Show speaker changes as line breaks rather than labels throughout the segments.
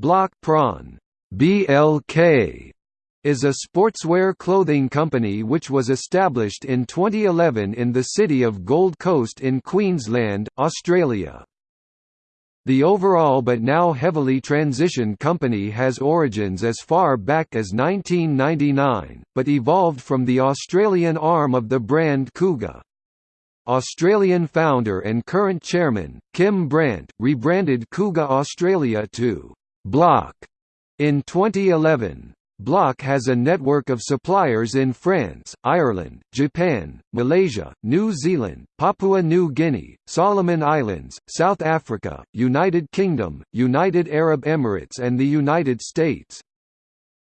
Block Prawn BLK is a sportswear clothing company which was established in 2011 in the city of Gold Coast in Queensland, Australia. The overall but now heavily transitioned company has origins as far back as 1999, but evolved from the Australian arm of the brand Kooga. Australian founder and current chairman, Kim Brandt, rebranded Kooga Australia to Block in 2011. Block has a network of suppliers in France, Ireland, Japan, Malaysia, New Zealand, Papua New Guinea, Solomon Islands, South Africa, United Kingdom, United Arab Emirates and the United States.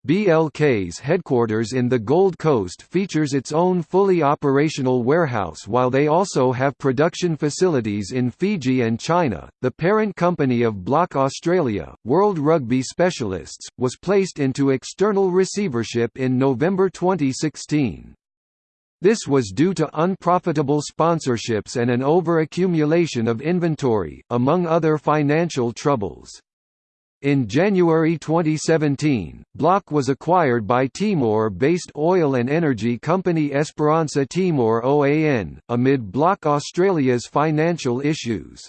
BLK's headquarters in the Gold Coast features its own fully operational warehouse while they also have production facilities in Fiji and China. The parent company of Block Australia, World Rugby Specialists, was placed into external receivership in November 2016. This was due to unprofitable sponsorships and an over-accumulation of inventory, among other financial troubles. In January 2017, Block was acquired by Timor-based oil and energy company Esperança Timor Oan, amid Block Australia's financial issues.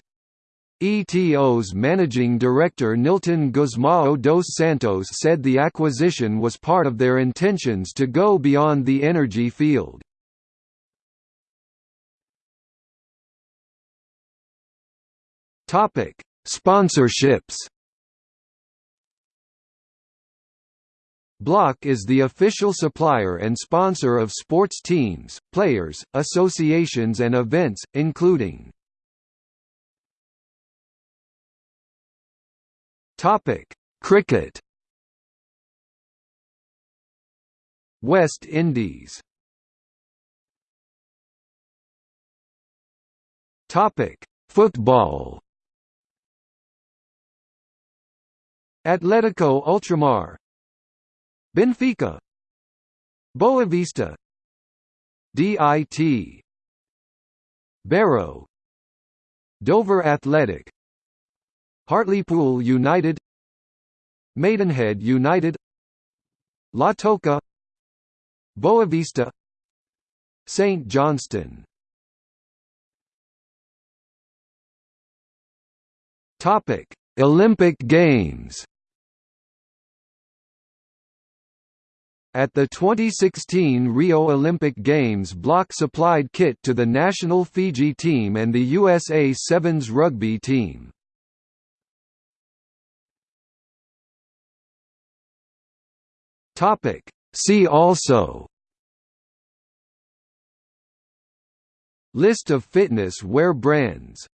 ETO's managing director Nilton Gusmão dos Santos said the acquisition was part of their intentions to go beyond the energy field. Sponsorships Block is the official supplier and sponsor of sports teams, players, associations and events, including Cricket West Indies Football Atletico Ultramar Benfica. Boavista. DIT Barrow Dover Athletic. Hartlepool United. Maidenhead United. La Lautoka Boavista. St Johnstone Topic: Olympic Games At the 2016 Rio Olympic Games Block supplied kit to the national Fiji team and the USA Sevens rugby team. See also. List of fitness wear brands